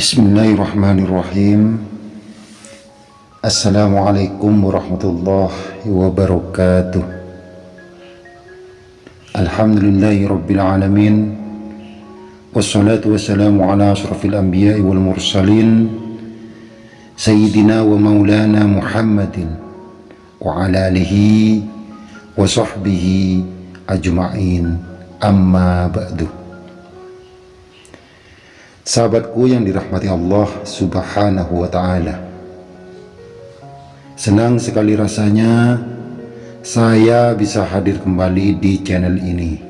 Bismillahirrahmanirrahim Assalamualaikum warahmatullahi wabarakatuh Alhamdulillahi rabbil alamin Wassalatu wassalamu ala ashrafil anbiya wal mursalin Sayyidina wa maulana Muhammadin Wa ala alihi wa sahbihi ajma'in Amma ba'du Sahabatku yang dirahmati Allah subhanahu wa ta'ala. Senang sekali rasanya saya bisa hadir kembali di channel ini.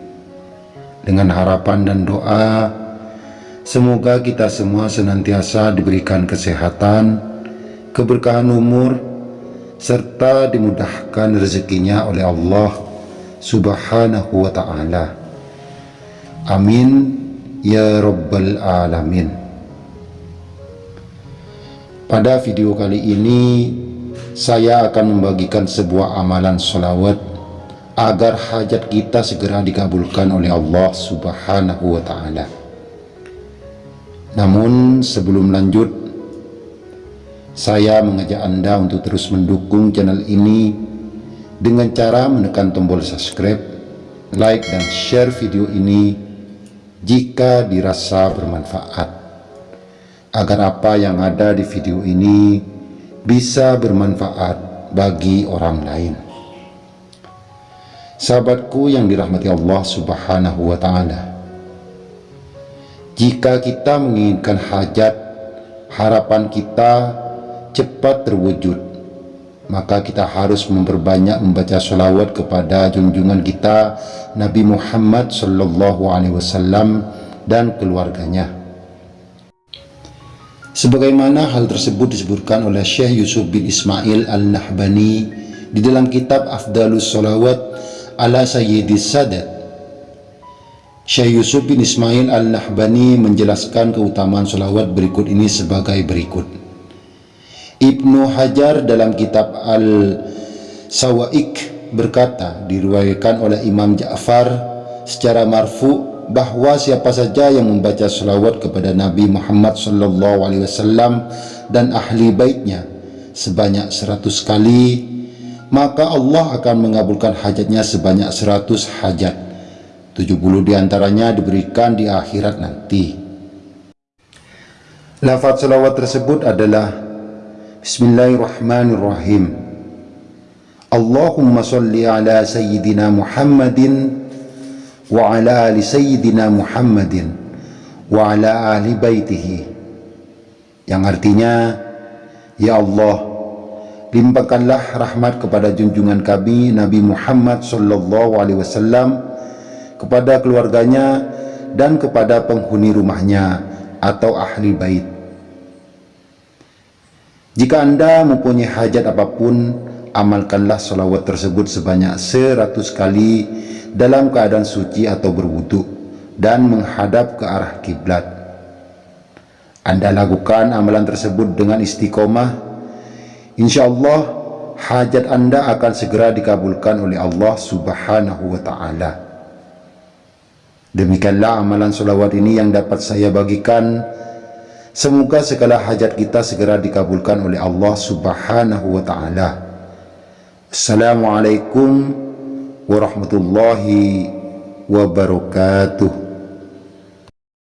Dengan harapan dan doa Semoga kita semua senantiasa diberikan kesehatan Keberkahan umur Serta dimudahkan rezekinya oleh Allah subhanahu wa ta'ala. Amin Ya Rabbal Alamin. Pada video kali ini Saya akan membagikan sebuah amalan sholawat Agar hajat kita segera dikabulkan oleh Allah subhanahu wa ta'ala. Namun sebelum lanjut Saya mengajak anda untuk terus mendukung channel ini Dengan cara menekan tombol subscribe Like dan share video ini jika dirasa bermanfaat. Agar apa yang ada di video ini bisa bermanfaat bagi orang lain. Sahabatku yang dirahmati Allah subhanahu wa ta'ala jika kita menginginkan hajat harapan kita cepat terwujud maka kita harus memperbanyak membaca salawat kepada junjungan kita Nabi Muhammad sallallahu alaihi wasallam dan keluarganya. Sebagaimana hal tersebut disebutkan oleh Syekh Yusuf bin Ismail Al-Nahbani di dalam kitab Afdalus Salawat ala Sayyidis Sadat. Syekh Yusuf bin Ismail Al-Nahbani menjelaskan keutamaan salawat berikut ini sebagai berikut. Ibnu Hajar dalam kitab Al-Sawaik berkata diriwayatkan oleh Imam Ja'far secara marfu bahwa siapa saja yang membaca salawat kepada Nabi Muhammad sallallahu alaihi wasallam dan ahli baitnya sebanyak seratus kali maka Allah akan mengabulkan hajatnya sebanyak seratus hajat. 70 di antaranya diberikan di akhirat nanti. Lafaz salawat tersebut adalah Bismillahirrahmanirrahim. Allahumma salli ala Sayyidina Muhammadin wa ala ali Sayyidina Muhammadin wa ala ahli baitihi. Yang artinya Ya Allah limpahkanlah rahmat kepada junjungan kami Nabi Muhammad sallallahu alaihi wasallam kepada keluarganya dan kepada penghuni rumahnya atau ahli bait jika anda mempunyai hajat apa pun, amalkanlah salawat tersebut sebanyak seratus kali dalam keadaan suci atau berwudu dan menghadap ke arah kiblat. Anda lakukan amalan tersebut dengan istiqomah. InsyaAllah hajat anda akan segera dikabulkan oleh Allah subhanahu wa ta'ala. Demikianlah amalan salawat ini yang dapat saya bagikan. Semoga segala hajat kita segera dikabulkan oleh Allah subhanahu wa ta'ala. Assalamualaikum warahmatullahi wabarakatuh.